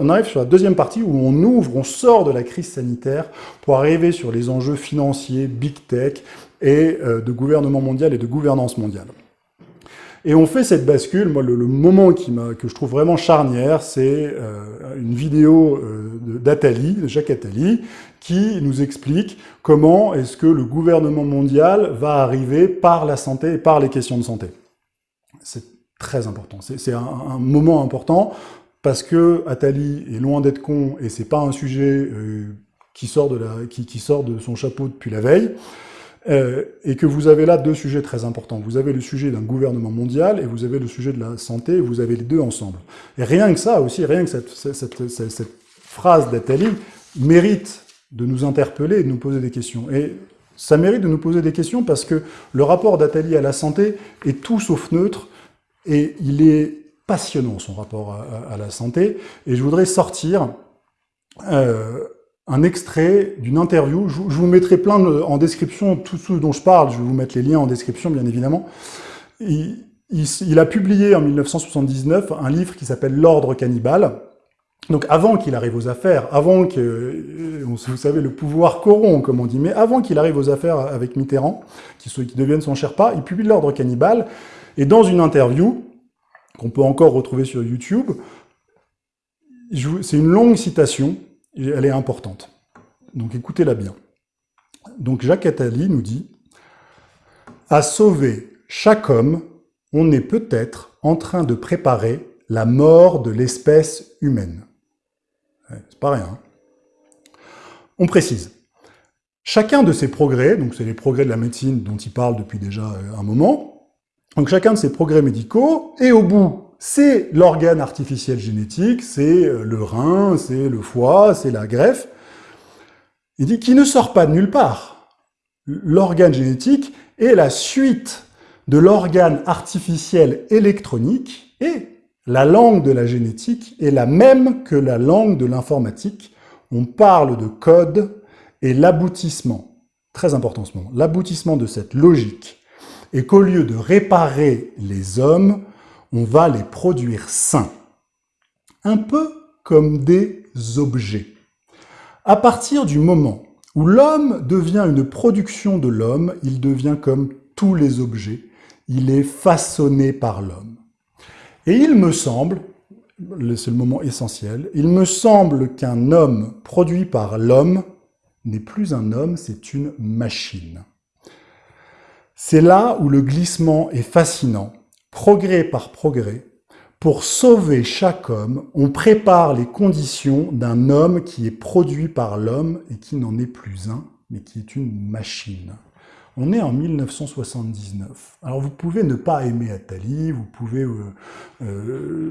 On arrive sur la deuxième partie où on ouvre, on sort de la crise sanitaire pour arriver sur les enjeux financiers, big tech et euh, de gouvernement mondial et de gouvernance mondiale. Et on fait cette bascule, moi le, moment que je trouve vraiment charnière, c'est euh, une vidéo euh, d'Atali, de Jacques Attali, qui nous explique comment est-ce que le gouvernement mondial va arriver par la santé et par les questions de santé. C'est très important, c'est un moment important parce que Attali est loin d'être con et c'est pas un sujet euh, qui, sort de qui, sort de son chapeau depuis la veille, euh, et que vous avez là deux sujets très importants. Vous avez le sujet d'un gouvernement mondial et vous avez le sujet de la santé, vous avez les deux ensemble. Et rien que ça aussi, rien que cette, phrase d'Attali mérite de nous interpeller et de nous poser des questions. Et ça mérite de nous poser des questions parce que le rapport d'Attali à la santé est tout sauf neutre et il est passionnant, son rapport à, la santé. Et je voudrais sortir euh, un extrait d'une interview. Je, vous mettrai plein en description tout ce dont je parle. Je vais vous mettre les liens en description, bien évidemment. Il, a publié en 1979 un livre qui s'appelle « L'ordre cannibale ». Donc avant qu'il arrive aux affaires, avant que, euh, vous savez, le pouvoir corrompt, comme on dit, mais avant qu'il arrive aux affaires avec Mitterrand, qui, qui devienne son Sherpa, il publie l'ordre cannibale, et dans une interview, qu'on peut encore retrouver sur YouTube. C'est une longue citation, elle est importante. Donc écoutez-la bien. Donc Jacques Attali nous dit « À sauver chaque homme, on est peut-être en train de préparer la mort de l'espèce humaine. C'est pas rien. Hein. On précise. Chacun de ces progrès, donc c'est les progrès de la médecine dont il parle depuis déjà un moment, donc chacun de ces progrès médicaux, et au bout, c'est l'organe artificiel génétique, c'est euh, le rein, c'est le foie, c'est la greffe. Il dit qu'il ne sort pas de nulle part. L'organe génétique est la suite de l'organe artificiel électronique et la langue de la génétique est la même que la langue de l'informatique. On parle de code et l'aboutissement, très important ce moment, l'aboutissement de cette logique et qu'au lieu de réparer les hommes, on va les produire sains. Un peu comme des objets. À partir du moment où l'homme devient une production de l'homme, il devient comme tous les objets, il est façonné par l'homme. Et il me semble, c'est le moment essentiel, il me semble qu'un homme produit par l'homme n'est plus un homme, c'est une machine. C'est là où le glissement est fascinant. Progrès par progrès, pour sauver chaque homme, on prépare les conditions d'un homme qui est produit par l'homme et qui n'en est plus un, mais qui est une machine. On est en 1979. Alors vous pouvez ne pas aimer Attali, vous pouvez, euh, euh,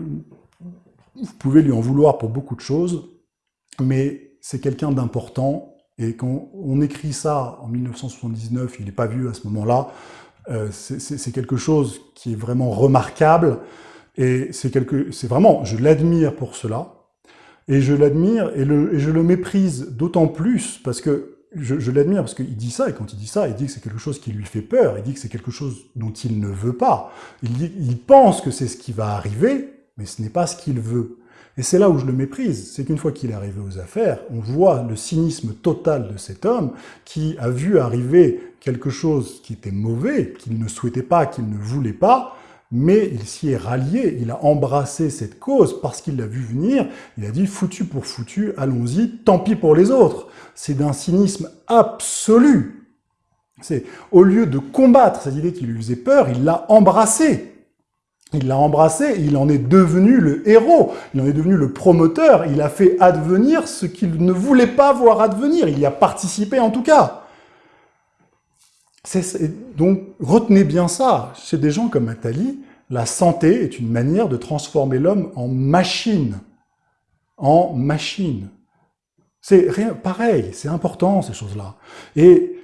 vous pouvez lui en vouloir pour beaucoup de choses, mais c'est quelqu'un d'important et quand on écrit ça en 1979, il n'est pas vu à ce moment-là, euh, c'est quelque chose qui est vraiment remarquable, et c'est vraiment, je l'admire pour cela, et je l'admire et, et, je le méprise d'autant plus parce que je, je l'admire parce qu'il dit ça, et quand il dit ça, il dit que c'est quelque chose qui lui fait peur, il dit que c'est quelque chose dont il ne veut pas. Il, dit, il pense que c'est ce qui va arriver, mais ce n'est pas ce qu'il veut. Et c'est là où je le méprise, c'est qu'une fois qu'il est arrivé aux affaires, on voit le cynisme total de cet homme qui a vu arriver quelque chose qui était mauvais, qu'il ne souhaitait pas, qu'il ne voulait pas, mais il s'y est rallié, il a embrassé cette cause parce qu'il l'a vu venir, il a dit « foutu pour foutu, allons-y, tant pis pour les autres ». C'est d'un cynisme absolu. C'est Au lieu de combattre cette idée qui lui faisait peur, il l'a embrassé. Il l'a embrassé, il en est devenu le héros, il en est devenu le promoteur, il a fait advenir ce qu'il ne voulait pas voir advenir, il y a participé en tout cas. donc retenez bien ça, chez des gens comme Attali, la santé est une manière de transformer l'homme en machine. En machine. C'est pareil, c'est important ces choses-là. Et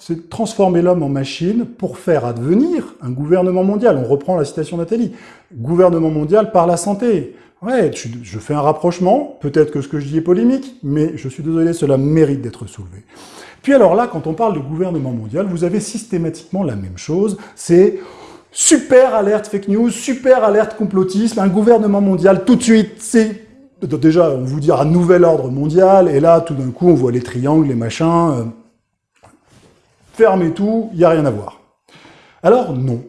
c'est transformer l'homme en machine pour faire advenir un gouvernement mondial. On reprend la citation Nathalie. Gouvernement mondial par la santé. Ouais, je, fais un rapprochement, peut-être que ce que je dis est polémique, mais je suis désolé, cela mérite d'être soulevé. Puis alors là, quand on parle de gouvernement mondial, vous avez systématiquement la même chose, c'est super alerte fake news, super alerte complotisme, un gouvernement mondial tout de suite, c'est déjà, on vous un nouvel ordre mondial, et là, tout d'un coup, on voit les triangles, les machins. Fermez tout, il n'y a rien à voir. Alors, non.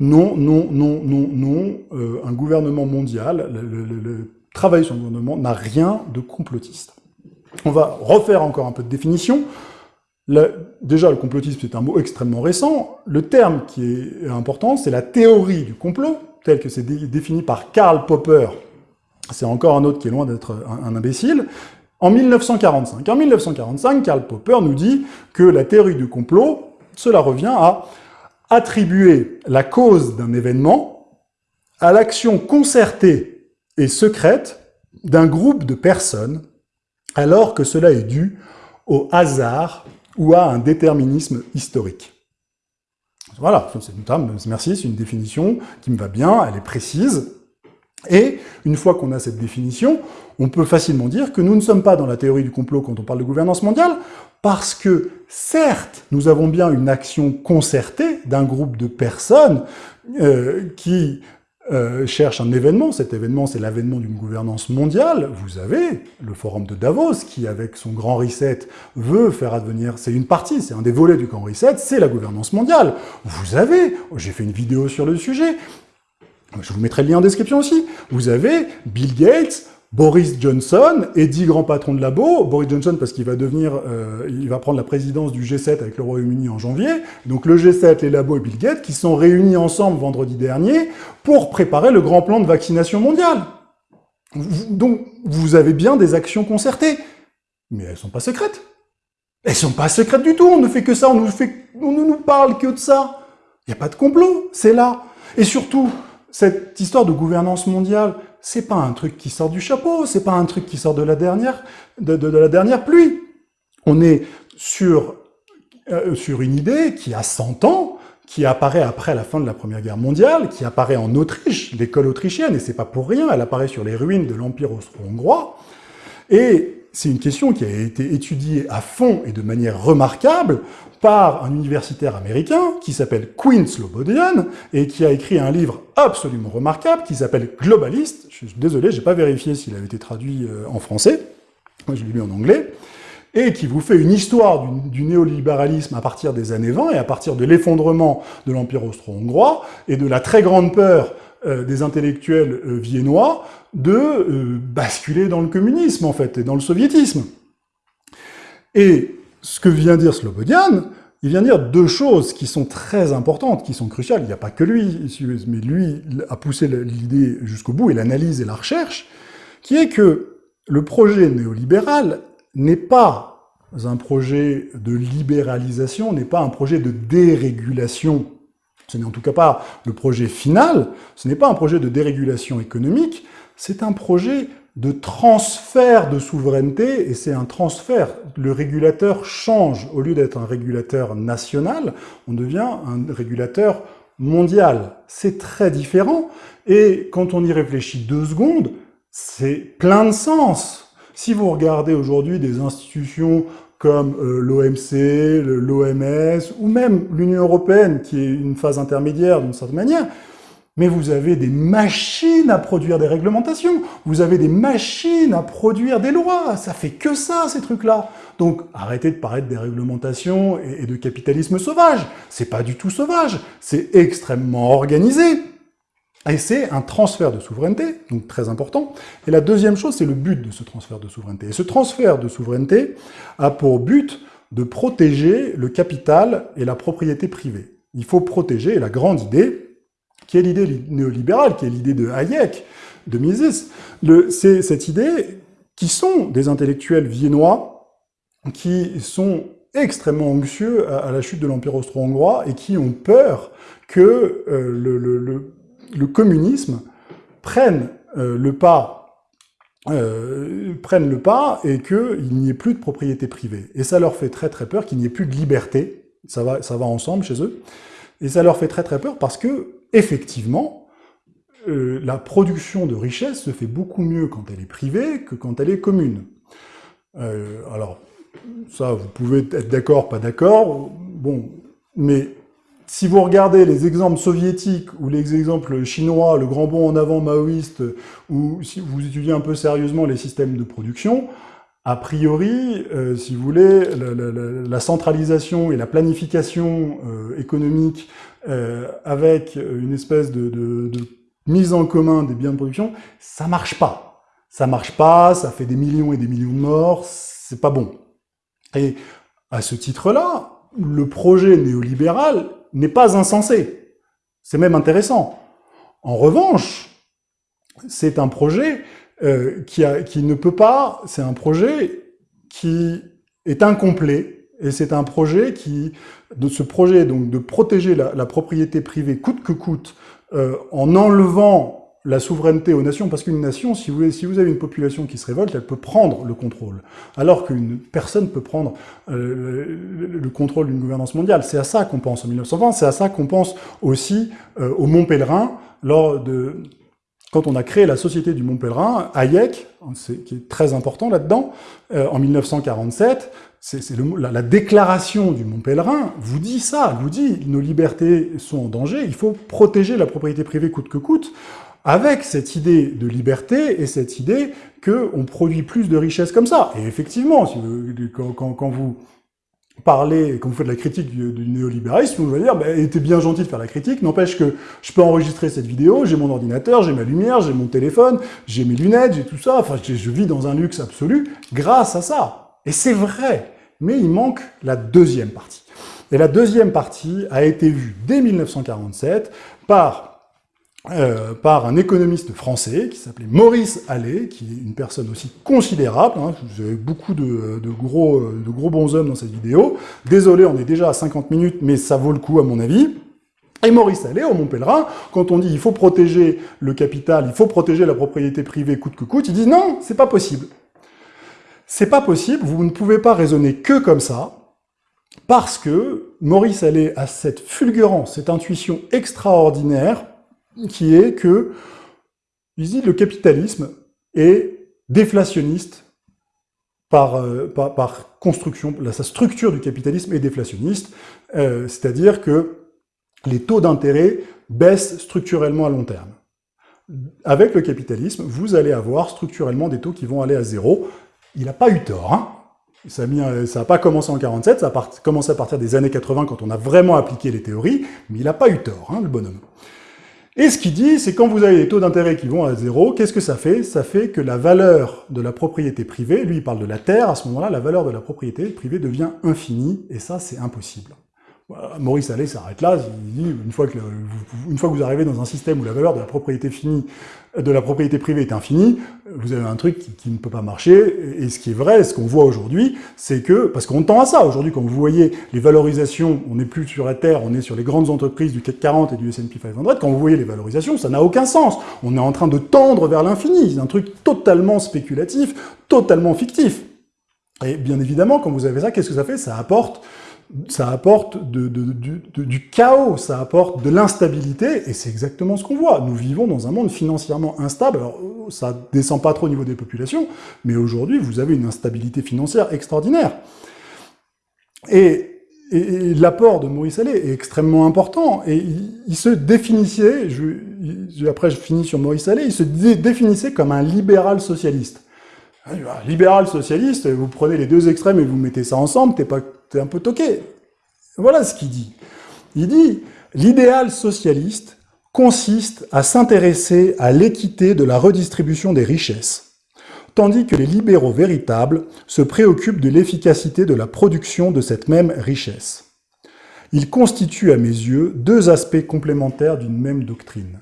Non, non, non, non, non. un gouvernement mondial, le travail sur le gouvernement n'a rien de complotiste. On va refaire encore un peu de définition. déjà, le complotisme, c'est un mot extrêmement récent. Le terme qui est important, c'est la théorie du complot, tel que c'est défini par Karl Popper. C'est encore un autre qui est loin d'être un, imbécile. En 1945. En 1945, Karl Popper nous dit que la théorie du complot, cela revient à attribuer la cause d'un événement à l'action concertée et secrète d'un groupe de personnes alors que cela est dû au hasard ou à un déterminisme historique. Voilà, merci, c'est une définition qui me va bien, elle est précise, et une fois qu'on a cette définition, on peut facilement dire que nous ne sommes pas dans la théorie du complot quand on parle de gouvernance mondiale, parce que, certes, nous avons bien une action concertée d'un groupe de personnes euh, qui euh, cherche un événement, cet événement c'est l'avènement d'une gouvernance mondiale, vous avez le forum de Davos qui avec son grand reset veut faire advenir, c'est une partie, c'est un des volets du grand reset, c'est la gouvernance mondiale. Vous avez, j'ai fait une vidéo sur le sujet, je vous mettrai le lien en description aussi, vous avez Bill Gates, Boris Johnson et dix grands patrons de labo. Boris Johnson parce qu'il va devenir, euh, il va prendre la présidence du G7 avec le Royaume-Uni en janvier. Donc le G7, les labos et Bill Gates qui sont réunis ensemble vendredi dernier pour préparer le grand plan de vaccination mondiale. Donc vous avez bien des actions concertées, mais elles sont pas secrètes. Elles sont pas secrètes du tout. On ne fait que ça. On, nous ne nous parle que de ça. Il n'y a pas de complot. C'est là. Et surtout, cette histoire de gouvernance mondiale, c'est pas un truc qui sort du chapeau, c'est pas un truc qui sort de la dernière, de, la dernière pluie. On est sur, euh, sur une idée qui a 100 ans, qui apparaît après la fin de la Première Guerre mondiale, qui apparaît en Autriche, l'école autrichienne, et c'est pas pour rien, elle apparaît sur les ruines de l'Empire austro-hongrois, et c'est une question qui a été étudiée à fond et de manière remarquable par un universitaire américain qui s'appelle Quinn Slobodian et qui a écrit un livre absolument remarquable qui s'appelle Globalist. Je suis désolé, j'ai pas vérifié s'il avait été traduit euh, en français. Moi, je l'ai lu en anglais et qui vous fait une histoire du, néolibéralisme à partir des années 20 et à partir de l'effondrement de l'Empire austro-hongrois et de la très grande peur des intellectuels euh, viennois de euh, basculer dans le communisme, en fait, et dans le soviétisme. Et ce que vient dire Slobodian, il vient dire deux choses qui sont très importantes, qui sont cruciales. Il n'y a pas que lui, mais lui a poussé l'idée jusqu'au bout, et l'analyse et la recherche, qui est que le projet néolibéral n'est pas un projet de libéralisation, n'est pas un projet de dérégulation. Ce n'est en tout cas pas le projet final, ce n'est pas un projet de dérégulation économique, c'est un projet de transfert de souveraineté, et c'est un transfert. Le régulateur change. Au lieu d'être un régulateur national, on devient un régulateur mondial. C'est très différent, et quand on y réfléchit deux secondes, c'est plein de sens. Si vous regardez aujourd'hui des institutions comme euh, l'OMC, l'OMS, ou même l'Union européenne, qui est une phase intermédiaire d'une certaine manière, mais vous avez des machines à produire des réglementations, vous avez des machines à produire des lois, ça fait que ça, ces trucs-là. Donc arrêtez de paraître des réglementations et de capitalisme sauvage, c'est pas du tout sauvage, c'est extrêmement organisé. Et c'est un transfert de souveraineté, donc très important. Et la deuxième chose, c'est le but de ce transfert de souveraineté. Et ce transfert de souveraineté a pour but de protéger le capital et la propriété privée. Il faut protéger, la grande idée, qui est l'idée néolibérale, qui est l'idée de Hayek, de Mises, c'est cette idée qui sont des intellectuels viennois, qui sont extrêmement anxieux à, la chute de l'Empire austro-hongrois et qui ont peur que euh, le, communisme prenne euh, le pas euh, prenne le pas et qu'il n'y ait plus de propriété privée. Et ça leur fait très très peur qu'il n'y ait plus de liberté, ça va, ça va ensemble chez eux, et ça leur fait très très peur parce que effectivement, euh, la production de richesse se fait beaucoup mieux quand elle est privée que quand elle est commune. Alors, ça, vous pouvez être d'accord, pas d'accord, bon, mais si vous regardez les exemples soviétiques ou les exemples chinois, le grand bond en avant maoïste, ou si vous étudiez un peu sérieusement les systèmes de production, a priori, euh, si vous voulez, la, centralisation et la planification euh, économique euh, avec une espèce de, de, mise en commun des biens de production, ça marche pas. Ça marche pas, ça fait des millions et des millions de morts, c'est pas bon. Et à ce titre-là, le projet néolibéral n'est pas insensé. C'est même intéressant. En revanche, c'est un projet euh, qui, ne peut pas, c'est un projet qui est incomplet, et c'est un projet qui, de ce projet donc de protéger la, propriété privée coûte que coûte, euh, en enlevant la souveraineté aux nations, parce qu'une nation, si vous, avez une population qui se révolte, elle peut prendre le contrôle, alors qu'une personne peut prendre euh, le, contrôle d'une gouvernance mondiale. C'est à ça qu'on pense en 1920, c'est à ça qu'on pense aussi au Mont Pèlerin, lors de, quand on a créé la Société du Mont Pèlerin, Hayek, qui est très important là-dedans, euh, en 1947, c'est la, la, déclaration du Mont Pèlerin vous dit ça, vous dit nos libertés sont en danger, il faut protéger la propriété privée coûte que coûte, avec cette idée de liberté et cette idée qu'on produit plus de richesses comme ça. Et effectivement, si vous, quand, quand vous parler, quand vous faites la critique du, néolibéralisme, vous allez dire, bah, était bien gentil de faire la critique, n'empêche que je peux enregistrer cette vidéo, j'ai mon ordinateur, j'ai ma lumière, j'ai mon téléphone, j'ai mes lunettes, j'ai tout ça, enfin, je, vis dans un luxe absolu grâce à ça. Et c'est vrai, mais il manque la deuxième partie. Et la deuxième partie a été vue dès 1947 par euh, par un économiste français qui s'appelait Maurice Allais, qui est une personne aussi considérable. Hein, vous avez beaucoup de, gros, de gros bons hommes dans cette vidéo. Désolé, on est déjà à 50 minutes, mais ça vaut le coup à mon avis. Et Maurice Allais, au Mont Pèlerin, quand on dit il faut protéger le capital, il faut protéger la propriété privée coûte que coûte, il dit non, c'est pas possible. C'est pas possible, vous ne pouvez pas raisonner que comme ça, parce que Maurice Allais a cette fulgurance, cette intuition extraordinaire qui est que, ici, le capitalisme est déflationniste par, euh, par, construction, sa structure du capitalisme est déflationniste, euh, c'est-à-dire que les taux d'intérêt baissent structurellement à long terme. Avec le capitalisme, vous allez avoir structurellement des taux qui vont aller à zéro. Il n'a pas eu tort, hein ça n'a pas commencé en 47, ça a commencé à partir des années 80 quand on a vraiment appliqué les théories, mais il n'a pas eu tort, hein, le bonhomme. Et ce qu'il dit, c'est quand vous avez des taux d'intérêt qui vont à zéro, qu'est-ce que ça fait? Ça fait que la valeur de la propriété privée, lui il parle de la terre, à ce moment-là, la valeur de la propriété privée devient infinie, et ça c'est impossible. Maurice Allais s'arrête là, il dit une fois, que une fois que vous arrivez dans un système où la valeur de la propriété privée est infinie, vous avez un truc qui, ne peut pas marcher, et ce qui est vrai, ce qu'on voit aujourd'hui, c'est que, parce qu'on tend à ça, aujourd'hui quand vous voyez les valorisations, on n'est plus sur la Terre, on est sur les grandes entreprises du CAC 40 et du S&P 500, quand vous voyez les valorisations, ça n'a aucun sens, on est en train de tendre vers l'infini, c'est un truc totalement spéculatif, totalement fictif. Et bien évidemment, quand vous avez ça, qu'est-ce que ça fait? Ça apporte ça apporte du chaos, ça apporte de l'instabilité, et c'est exactement ce qu'on voit. Nous vivons dans un monde financièrement instable, alors ça descend pas trop au niveau des populations, mais aujourd'hui, vous avez une instabilité financière extraordinaire. Et, l'apport de Maurice Allais est extrêmement important, et il, se définissait, après je finis sur Maurice Allais, il se définissait comme un libéral socialiste. Libéral socialiste, vous prenez les deux extrêmes et vous mettez ça ensemble, t'es pas c'est un peu toqué. Voilà ce qu'il dit. Il dit « L'idéal socialiste consiste à s'intéresser à l'équité de la redistribution des richesses, tandis que les libéraux véritables se préoccupent de l'efficacité de la production de cette même richesse. Il constitue à mes yeux deux aspects complémentaires d'une même doctrine.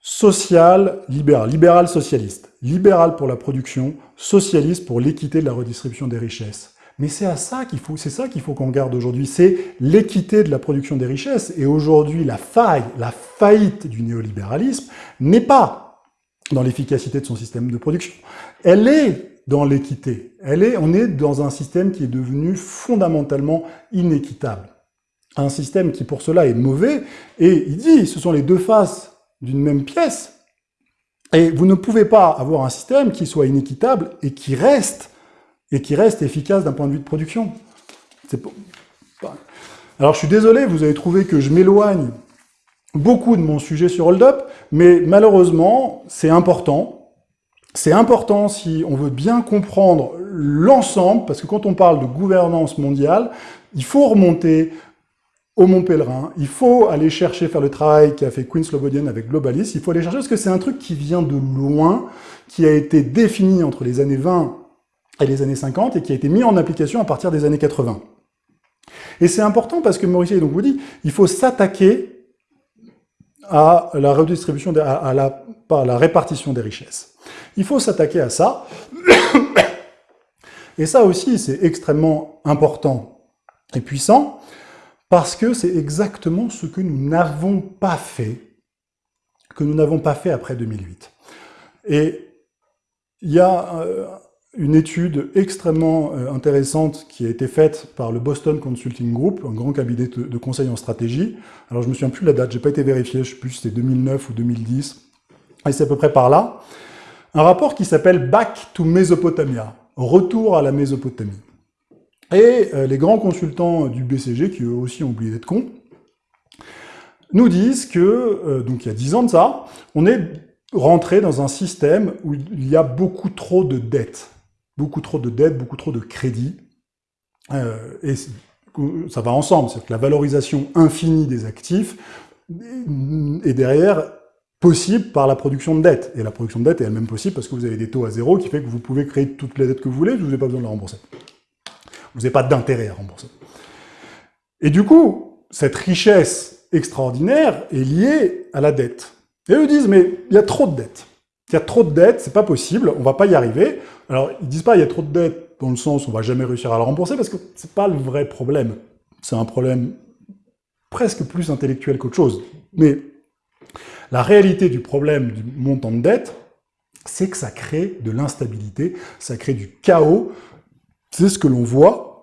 Social, libéral, libéral socialiste, libéral pour la production, socialiste pour l'équité de la redistribution des richesses. Mais c'est à ça qu'il faut, c'est ça qu'il faut qu'on garde aujourd'hui, c'est l'équité de la production des richesses. Et aujourd'hui, la faille, la faillite du néolibéralisme n'est pas dans l'efficacité de son système de production. Elle est dans l'équité. Elle est, on est dans un système qui est devenu fondamentalement inéquitable. Un système qui, pour cela, est mauvais. Et il dit, ce sont les deux faces d'une même pièce. Et vous ne pouvez pas avoir un système qui soit inéquitable et qui reste et qui reste efficace d'un point de vue de production. Alors je suis désolé, vous avez trouvé que je m'éloigne beaucoup de mon sujet sur Hold Up, mais malheureusement, c'est important. C'est important si on veut bien comprendre l'ensemble, parce que quand on parle de gouvernance mondiale, il faut remonter au Mont Pèlerin, il faut aller chercher, faire le travail qu'a fait Queen Slobodian avec Globalis, il faut aller chercher, parce que c'est un truc qui vient de loin, qui a été défini entre les années 20 et les années 50, et qui a été mis en application à partir des années 80. Et c'est important parce que Maurice donc vous dit, il faut s'attaquer à la redistribution, à, la, à la répartition des richesses. Il faut s'attaquer à ça. Et ça aussi, c'est extrêmement important et puissant, parce que c'est exactement ce que nous n'avons pas fait, que nous n'avons pas fait après 2008. Et il y a euh, une étude extrêmement euh, intéressante qui a été faite par le Boston Consulting Group, un grand cabinet de conseil en stratégie. Alors je me souviens plus de la date, j'ai pas été vérifié, je sais plus si c'était 2009 ou 2010, et c'est à peu près par là. Un rapport qui s'appelle Back to Mesopotamia, retour à la Mésopotamie. Et euh, les grands consultants du BCG, qui eux aussi ont oublié d'être cons, nous disent que, euh, donc il y a 10 ans de ça, on est rentré dans un système où il y a beaucoup trop de dettes. Beaucoup trop de dettes, beaucoup trop de crédits. Euh, et ça va ensemble, c'est que la valorisation infinie des actifs est derrière possible par la production de dettes. Et la production de dettes est elle-même possible parce que vous avez des taux à zéro qui fait que vous pouvez créer toutes les dettes que vous voulez, vous n'avez pas besoin de la rembourser. Vous n'avez pas d'intérêt à rembourser. Et du coup, cette richesse extraordinaire est liée à la dette. Et eux disent, mais il y a trop de dettes. Il y a trop de dettes, c'est pas possible, on va pas y arriver. Alors, ils disent pas il y a trop de dettes dans le sens on va jamais réussir à la rembourser, parce que c'est pas le vrai problème. C'est un problème presque plus intellectuel qu'autre chose. Mais la réalité du problème du montant de dette, c'est que ça crée de l'instabilité, ça crée du chaos, c'est ce que l'on voit,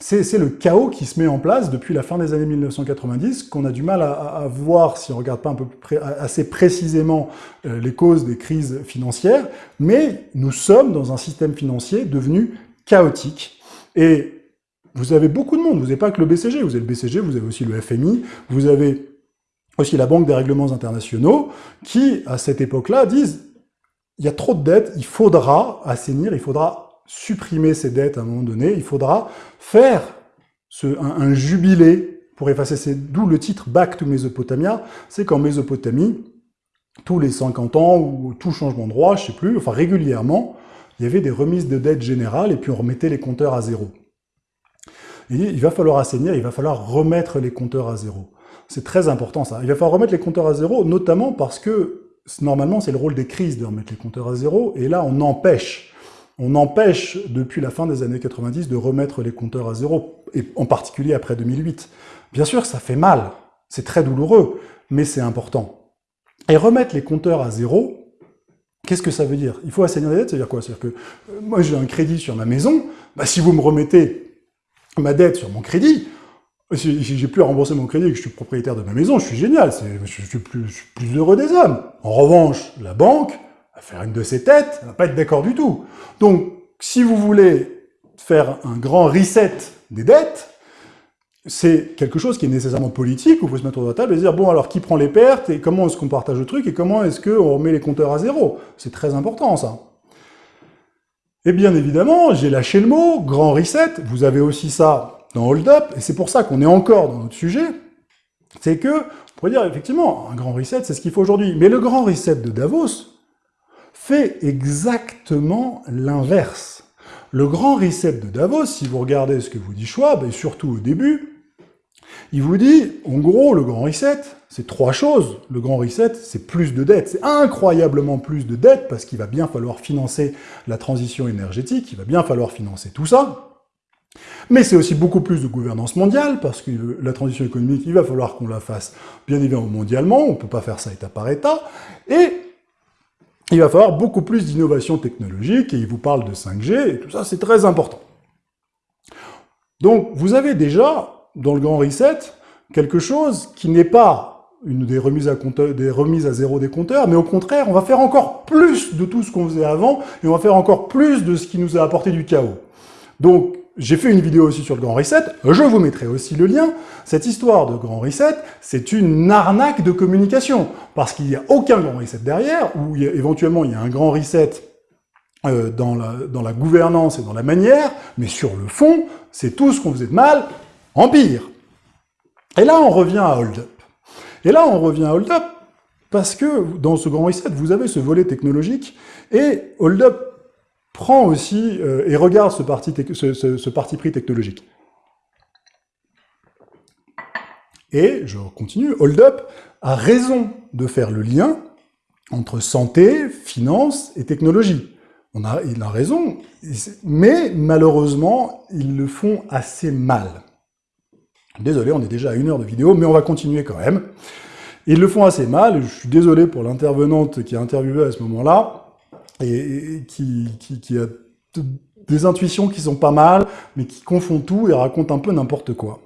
c'est le chaos qui se met en place depuis la fin des années 1990, qu'on a du mal à, voir si on regarde pas un peu assez précisément euh, les causes des crises financières, mais nous sommes dans un système financier devenu chaotique. Et vous avez beaucoup de monde, vous n'avez pas que le BCG, vous avez le BCG, vous avez aussi le FMI, vous avez aussi la Banque des règlements internationaux, qui, à cette époque-là, disent il y a trop de dettes, il faudra assainir, il faudra supprimer ces dettes à un moment donné, il faudra faire un, jubilé pour effacer ces... D'où le titre « Back to Mesopotamia », c'est qu'en Mésopotamie, tous les 50 ans, ou tout changement de roi, je sais plus, enfin régulièrement, il y avait des remises de dettes générales, et puis on remettait les compteurs à zéro. Il va falloir assainir, il va falloir remettre les compteurs à zéro. C'est très important ça. Il va falloir remettre les compteurs à zéro, notamment parce que normalement c'est le rôle des crises de remettre les compteurs à zéro, et là on empêche on empêche depuis la fin des années 90 de remettre les compteurs à zéro, et en particulier après 2008. Bien sûr, ça fait mal, c'est très douloureux, mais c'est important. Et remettre les compteurs à zéro, qu'est-ce que ça veut dire? Il faut assainir les dettes, c'est-à-dire quoi? C'est-à-dire que euh, moi j'ai un crédit sur ma maison, bah, si vous me remettez ma dette sur mon crédit, si j'ai plus à rembourser mon crédit et que je suis propriétaire de ma maison, je suis génial, je suis, plus, je suis plus heureux des hommes. En revanche, la banque, va faire une de ses têtes, elle va pas être d'accord du tout. Donc, si vous voulez faire un grand reset des dettes, c'est quelque chose qui est nécessairement politique, où il faut se mettre autour de table et dire, bon, alors qui prend les pertes, et comment est-ce qu'on partage le truc, et comment est-ce qu'on remet les compteurs à zéro? C'est très important, ça. Et bien évidemment, j'ai lâché le mot, grand reset, vous avez aussi ça dans Hold Up, et c'est pour ça qu'on est encore dans notre sujet, c'est que, on pourrait dire, effectivement, un grand reset, c'est ce qu'il faut aujourd'hui. Mais le grand reset de Davos, fait exactement l'inverse. Le grand reset de Davos, si vous regardez ce que vous dit Schwab, et surtout au début, il vous dit, en gros, le grand reset, c'est trois choses. Le grand reset, c'est plus de dettes. C'est incroyablement plus de dettes, parce qu'il va bien falloir financer la transition énergétique, il va bien falloir financer tout ça. Mais c'est aussi beaucoup plus de gouvernance mondiale, parce que la transition économique, il va falloir qu'on la fasse bien évidemment mondialement, on ne peut pas faire ça État par État, et il va falloir beaucoup plus d'innovation technologique, et il vous parle de 5G, et tout ça, c'est très important. Donc, vous avez déjà, dans le grand reset, quelque chose qui n'est pas une des remises, à à zéro des compteurs, mais au contraire, on va faire encore plus de tout ce qu'on faisait avant, et on va faire encore plus de ce qui nous a apporté du chaos. Donc, j'ai fait une vidéo aussi sur le Grand Reset, je vous mettrai aussi le lien. Cette histoire de Grand Reset, c'est une arnaque de communication, parce qu'il n'y a aucun Grand Reset derrière, ou éventuellement il y a un Grand Reset euh, dans, la, dans la gouvernance et dans la manière, mais sur le fond, c'est tout ce qu'on faisait de mal, en pire. Et là, on revient à Hold Up. Et là, on revient à Hold Up, parce que dans ce Grand Reset, vous avez ce volet technologique, et Hold Up prend aussi euh, et regarde ce parti, ce, parti pris technologique. Et, je continue, Hold Up a raison de faire le lien entre santé, finance et technologie. Il a raison, mais malheureusement, ils le font assez mal. Désolé, on est déjà à une heure de vidéo, mais on va continuer quand même. Ils le font assez mal, je suis désolé pour l'intervenante qui a interviewé à ce moment-là, et, qui, a des intuitions qui sont pas mal, mais qui confond tout et raconte un peu n'importe quoi.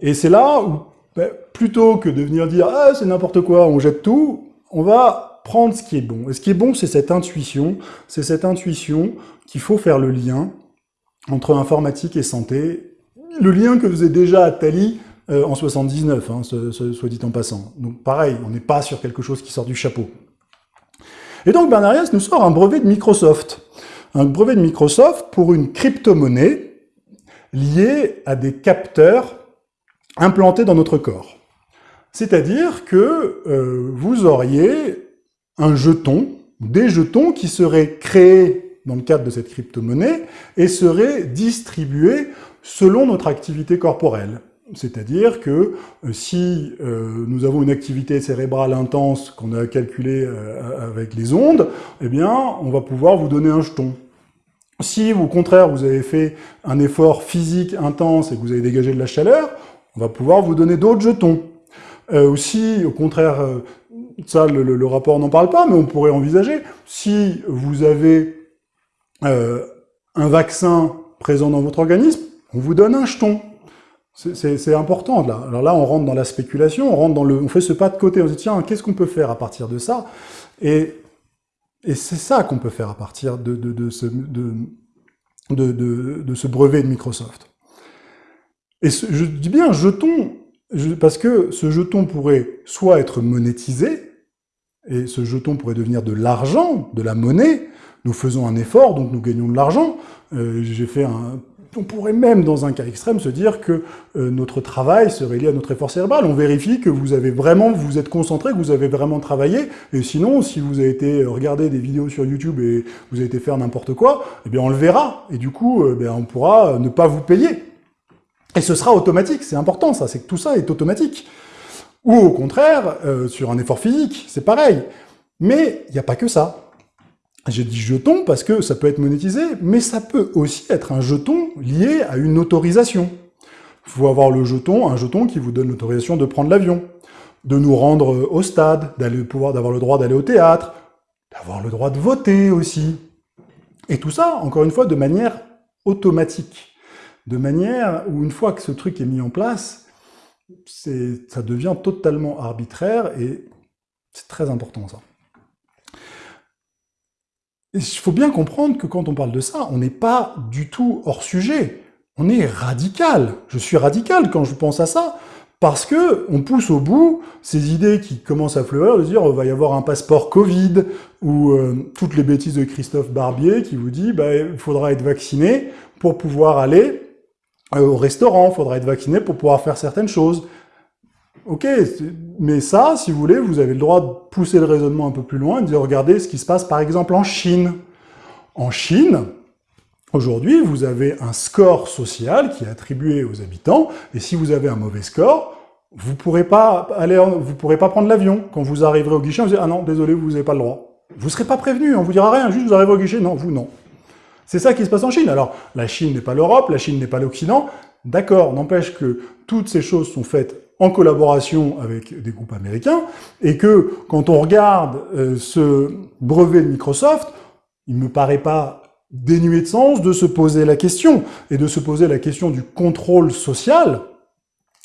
Et c'est là où, ben, plutôt que de venir dire « Ah, c'est n'importe quoi, on jette tout », on va prendre ce qui est bon. Et ce qui est bon, c'est cette intuition, c'est cette intuition qu'il faut faire le lien entre informatique et santé, le lien que faisait déjà Attali euh, en 79, hein, soit dit en passant. Donc pareil, on n'est pas sur quelque chose qui sort du chapeau. Et donc Bernarias nous sort un brevet de Microsoft. Un brevet de Microsoft pour une crypto-monnaie liée à des capteurs implantés dans notre corps. C'est-à-dire que euh, vous auriez un jeton, des jetons qui seraient créés dans le cadre de cette crypto-monnaie et seraient distribués selon notre activité corporelle. C'est-à-dire que euh, si euh, nous avons une activité cérébrale intense qu'on a calculée euh, avec les ondes, eh bien, on va pouvoir vous donner un jeton. Si, au contraire, vous avez fait un effort physique intense et que vous avez dégagé de la chaleur, on va pouvoir vous donner d'autres jetons. Euh, si, au contraire, ça, le, le rapport n'en parle pas, mais on pourrait envisager, si vous avez un vaccin présent dans votre organisme, on vous donne un jeton. C'est important, là. Alors là, on rentre dans la spéculation, on rentre dans le... On fait ce pas de côté, on se dit, tiens, qu'est-ce qu'on peut faire à partir de ça? Et, c'est ça qu'on peut faire à partir de, ce brevet de Microsoft. Et je dis bien jeton, parce que ce jeton pourrait soit être monétisé, et ce jeton pourrait devenir de l'argent, de la monnaie, nous faisons un effort, donc nous gagnons de l'argent. Euh, j'ai fait un on pourrait même, dans un cas extrême, se dire que euh, notre travail serait lié à notre effort cérébral. On vérifie que vous avez vraiment, vous êtes concentré, que vous avez vraiment travaillé, et sinon, si vous avez été regarder des vidéos sur YouTube et vous avez été faire n'importe quoi, eh bien on le verra, et du coup, eh on pourra ne pas vous payer. Et ce sera automatique, c'est important ça, c'est que tout ça est automatique. Ou au contraire, euh, sur un effort physique, c'est pareil. Mais il n'y a pas que ça. J'ai dit jeton parce que ça peut être monétisé, mais ça peut aussi être un jeton lié à une autorisation. Il faut avoir le jeton, un jeton qui vous donne l'autorisation de prendre l'avion, de nous rendre au stade, d'aller pouvoir d'avoir le droit d'aller au théâtre, d'avoir le droit de voter aussi. Et tout ça, encore une fois, de manière automatique. De manière où, une fois que ce truc est mis en place, ça devient totalement arbitraire et c'est très important ça. Il faut bien comprendre que quand on parle de ça, on n'est pas du tout hors sujet. On est radical. Je suis radical quand je pense à ça, parce que on pousse au bout ces idées qui commencent à fleurir, de dire il va y avoir un passeport Covid, ou euh, toutes les bêtises de Christophe Barbier qui vous dit bah, il faudra être vacciné pour pouvoir aller euh, au restaurant, il faudra être vacciné pour pouvoir faire certaines choses. Ok, mais ça, si vous voulez, vous avez le droit de pousser le raisonnement un peu plus loin et de dire, regardez ce qui se passe par exemple en Chine. En Chine, aujourd'hui, vous avez un score social qui est attribué aux habitants, et si vous avez un mauvais score, vous pourrez pas aller, vous pourrez pas prendre l'avion. Quand vous arriverez au guichet, vous direz, ah non, désolé, vous n'avez pas le droit. Vous ne serez pas prévenu, on vous dira rien, juste vous arrivez au guichet, non, vous non. C'est ça qui se passe en Chine. Alors, la Chine n'est pas l'Europe, la Chine n'est pas l'Occident, d'accord, n'empêche que toutes ces choses sont faites en collaboration avec des groupes américains, et que quand on regarde euh, ce brevet de Microsoft, il ne me paraît pas dénué de sens de se poser la question, et de se poser la question du contrôle social,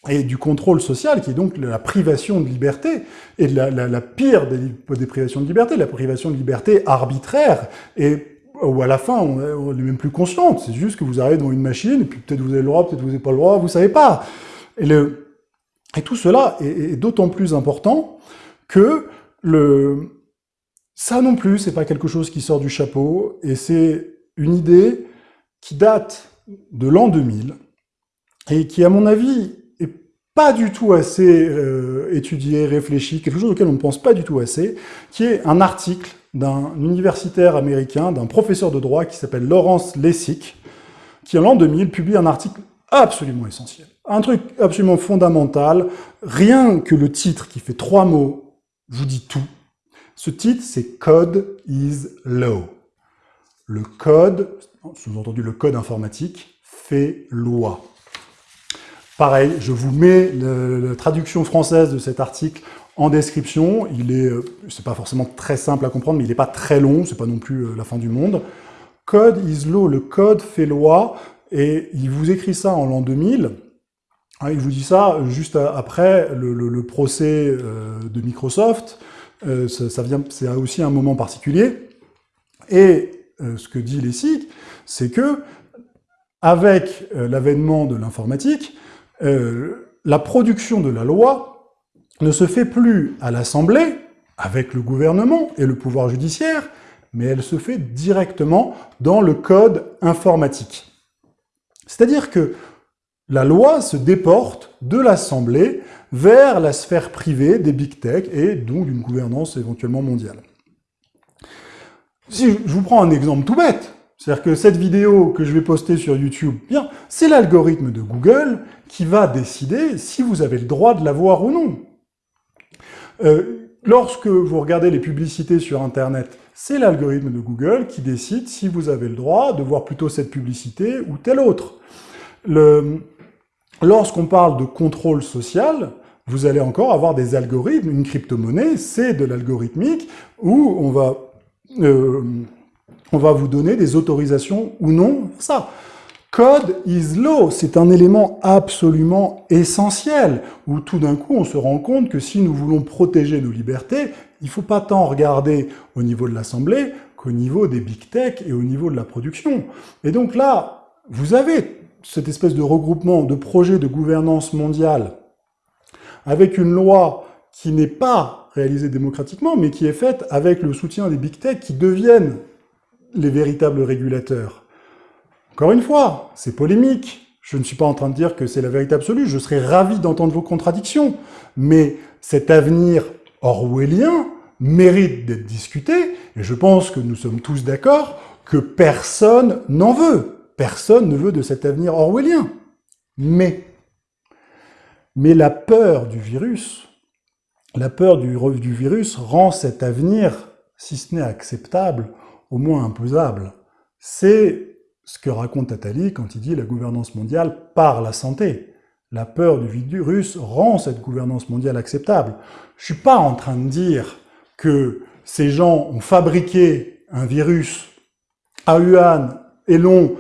et du contrôle social, qui est donc la privation de liberté, et la, la, pire des, des, privations de liberté, la privation de liberté arbitraire, et ou à la fin, on n'est même plus conscient. C'est juste que vous arrivez dans une machine, et puis peut-être vous avez le droit, peut-être vous n'avez pas le droit, vous savez pas. Et, le, et tout cela est, d'autant plus important que ça non plus, c'est pas quelque chose qui sort du chapeau, et c'est une idée qui date de l'an 2000, et qui, à mon avis, est pas du tout assez euh, étudié, réfléchi, quelque chose auquel on ne pense pas du tout assez, qui est un article d'un universitaire américain, d'un professeur de droit qui s'appelle Laurence Lessig, qui en l'an 2000 publie un article absolument essentiel. Un truc absolument fondamental, rien que le titre qui fait trois mots vous dit tout. Ce titre, c'est « Code is law ». Le code, sous-entendu le code informatique, fait loi. Pareil, je vous mets la traduction française de cet article en description. Il est, euh, c'est pas forcément très simple à comprendre, mais il n'est pas très long, c'est pas non plus euh, la fin du monde. Code is law, le code fait loi, et il vous écrit ça en l'an 2000. Hein, il vous dit ça juste après le, procès euh, de Microsoft. ça, c'est aussi un moment particulier. Et ce que dit Lessig, c'est que avec l'avènement de l'informatique, euh, la production de la loi ne se fait plus à l'Assemblée, avec le gouvernement et le pouvoir judiciaire, mais elle se fait directement dans le code informatique. C'est-à-dire que la loi se déporte de l'Assemblée vers la sphère privée des big tech et donc d'une gouvernance éventuellement mondiale. Si je vous prends un exemple tout bête, c'est-à-dire que cette vidéo que je vais poster sur YouTube, bien, c'est l'algorithme de Google qui va décider si vous avez le droit de la voir ou non. Euh, lorsque vous regardez les publicités sur Internet, c'est l'algorithme de Google qui décide si vous avez le droit de voir plutôt cette publicité ou telle autre. Lorsqu'on parle de contrôle social, vous allez encore avoir des algorithmes. Une crypto-monnaie, c'est de l'algorithmique où on va... Euh, on va vous donner des autorisations ou non ça. Code is law, c'est un élément absolument essentiel, où tout d'un coup on se rend compte que si nous voulons protéger nos libertés, il faut pas tant regarder au niveau de l'Assemblée qu'au niveau des big tech et au niveau de la production. Et donc là, vous avez cette espèce de regroupement de projets de gouvernance mondiale avec une loi qui n'est pas réalisée démocratiquement, mais qui est faite avec le soutien des big tech qui deviennent les véritables régulateurs. Encore une fois, c'est polémique. Je ne suis pas en train de dire que c'est la vérité absolue. Je serais ravi d'entendre vos contradictions. Mais cet avenir orwellien mérite d'être discuté. Et je pense que nous sommes tous d'accord que personne n'en veut. Personne ne veut de cet avenir orwellien. Mais, la peur du virus, la peur du, du virus rend cet avenir, si ce n'est acceptable, au moins imposable. C'est ce que raconte Attali quand il dit la gouvernance mondiale par la santé. La peur du virus rend cette gouvernance mondiale acceptable. Je suis pas en train de dire que ces gens ont fabriqué un virus à Wuhan et l'ont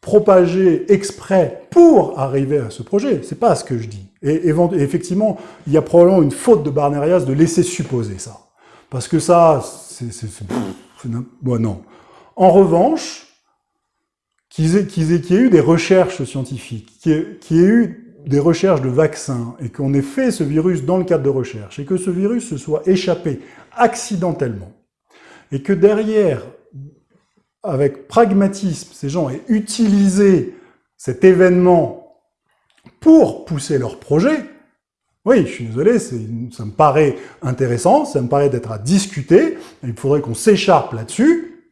propagé exprès pour arriver à ce projet. C'est pas ce que je dis. Et, effectivement, il y a probablement une faute de Barnerias de laisser supposer ça. Parce que ça, c'est Bon, non. En revanche, qu'il y, ait eu des recherches scientifiques, qu'il y, ait eu des recherches de vaccins, et qu'on ait fait ce virus dans le cadre de recherche, et que ce virus se soit échappé accidentellement, et que derrière, avec pragmatisme, ces gens aient utilisé cet événement pour pousser leur projet, oui, je suis désolé, ça me paraît intéressant, ça me paraît d'être à discuter, il faudrait qu'on s'écharpe là-dessus.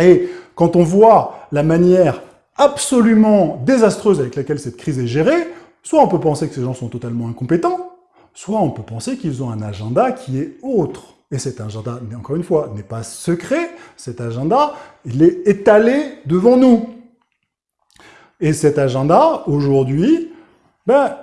Et quand on voit la manière absolument désastreuse avec laquelle cette crise est gérée, soit on peut penser que ces gens sont totalement incompétents, soit on peut penser qu'ils ont un agenda qui est autre. Et cet agenda, encore une fois, n'est pas secret, cet agenda, il est étalé devant nous. Et cet agenda, aujourd'hui, ben,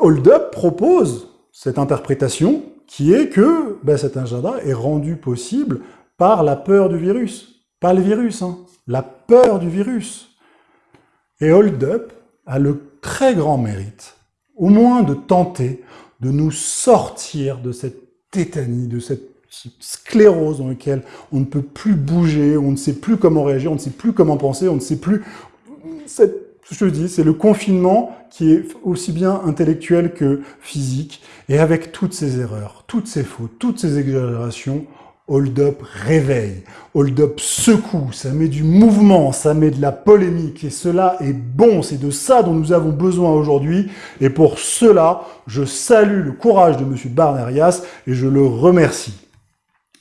Hold Up propose cette interprétation qui est que ben, cet agenda est rendu possible par la peur du virus. Pas le virus, hein, la peur du virus. Et Hold Up a le très grand mérite, au moins de tenter de nous sortir de cette tétanie, de cette sclérose dans lequel on ne peut plus bouger, on ne sait plus comment réagir, on ne sait plus comment penser, on ne sait plus... Je dis, c'est le confinement qui est aussi bien intellectuel que physique, et avec toutes ces erreurs, toutes ces fautes, toutes ces exagérations, Hold Up réveille, Hold Up secoue, ça met du mouvement, ça met de la polémique, et cela est bon, c'est de ça dont nous avons besoin aujourd'hui, et pour cela, je salue le courage de M. Barnerias, et je le remercie.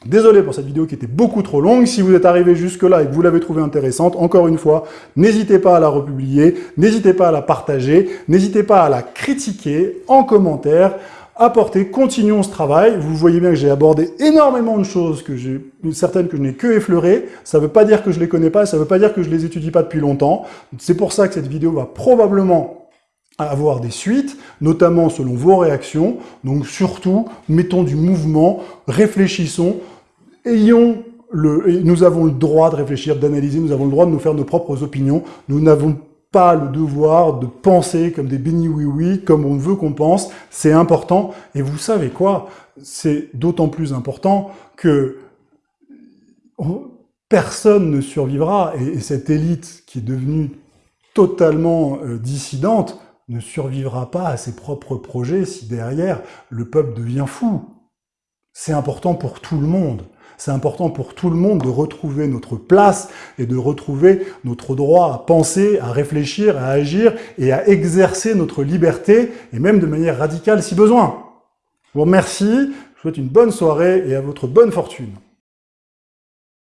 Désolé pour cette vidéo qui était beaucoup trop longue. Si vous êtes arrivé jusque-là et que vous l'avez trouvée intéressante, encore une fois, n'hésitez pas à la republier, n'hésitez pas à la partager, n'hésitez pas à la critiquer en commentaire, apporter, continuons ce travail. Vous voyez bien que j'ai abordé énormément de choses, que j'ai certaines que je n'ai que effleurées. Ça ne veut pas dire que je les connais pas, ça ne veut pas dire que je les étudie pas depuis longtemps. C'est pour ça que cette vidéo va probablement avoir des suites, notamment selon vos réactions. Donc surtout, mettons du mouvement, réfléchissons, ayons le, nous avons le droit de réfléchir, d'analyser, nous avons le droit de nous faire nos propres opinions. Nous n'avons pas le devoir de penser comme des bénis oui-oui, comme on veut qu'on pense. C'est important. Et vous savez quoi? C'est d'autant plus important que personne ne survivra. Et, cette élite qui est devenue totalement euh, dissidente ne survivra pas à ses propres projets si derrière le peuple devient fou. C'est important pour tout le monde. C'est important pour tout le monde de retrouver notre place et de retrouver notre droit à penser, à réfléchir, à agir et à exercer notre liberté, et même de manière radicale si besoin. Je vous remercie, je vous souhaite une bonne soirée et à votre bonne fortune.